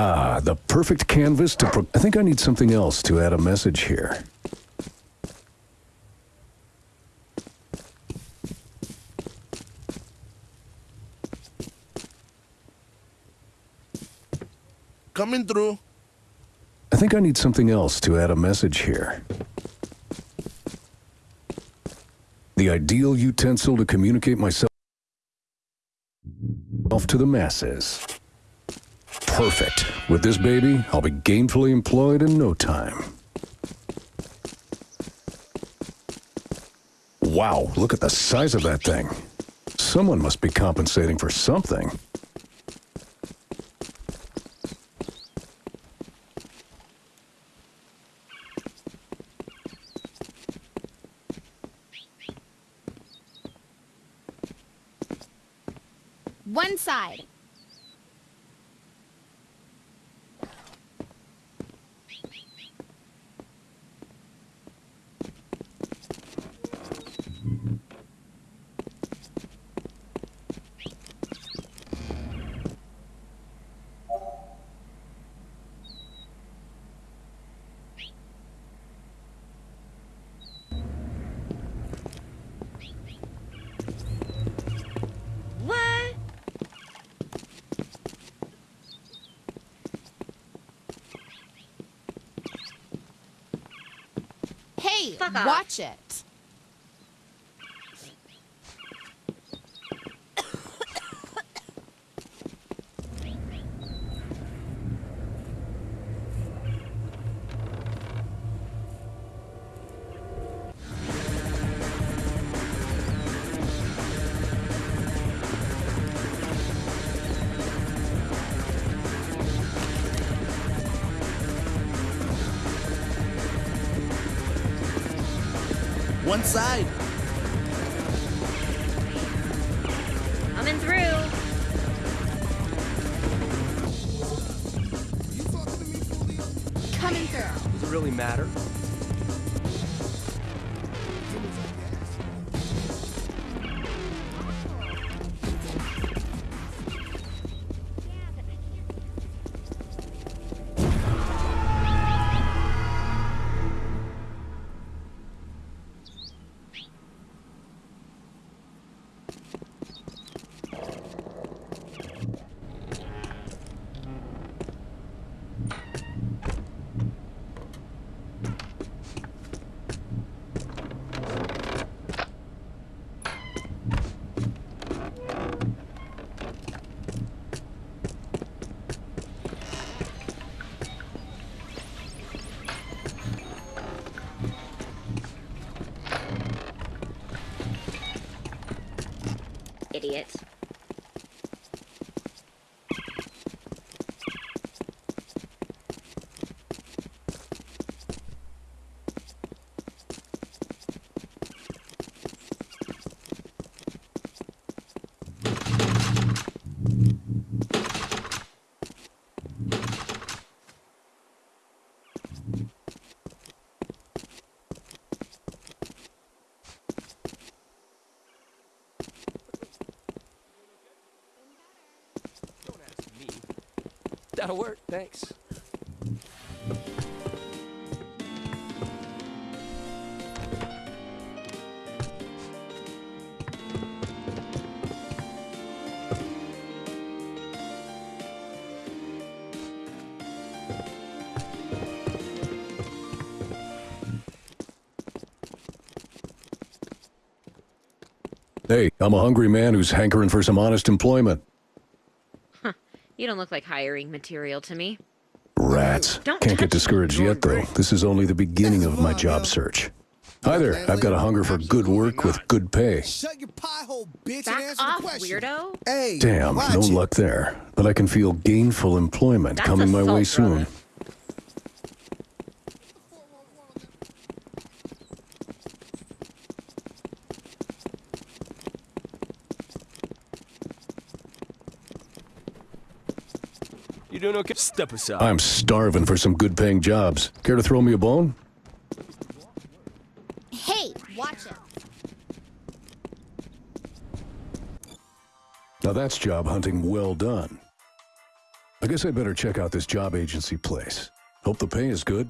Ah, the perfect canvas to... I think I need something else to add a message here. Coming through. I think I need something else to add a message here. The ideal utensil to communicate myself off to the masses. Perfect. With this baby, I'll be gainfully employed in no time. Wow, look at the size of that thing. Someone must be compensating for something. One side. Fuck off. watch it. One side. Coming through. Coming through. Does it really matter? Idiot. That'll work, thanks. Hey, I'm a hungry man who's hankering for some honest employment. You don't look like hiring material to me. Rats. Don't Can't get discouraged yet, though. This is only the beginning of my job search. Hi there. I've got a hunger for good work with good pay. Shut your pie hole, bitch, and Back answer off, the question. weirdo. Hey, Damn, no luck there. But I can feel gainful employment That's coming my way soon. brother. You doing okay? Step aside. I'm starving for some good paying jobs. Care to throw me a bone? Hey, watch it. Now that's job hunting well done. I I guess I'd better check out this job agency place. Hope the pay is good.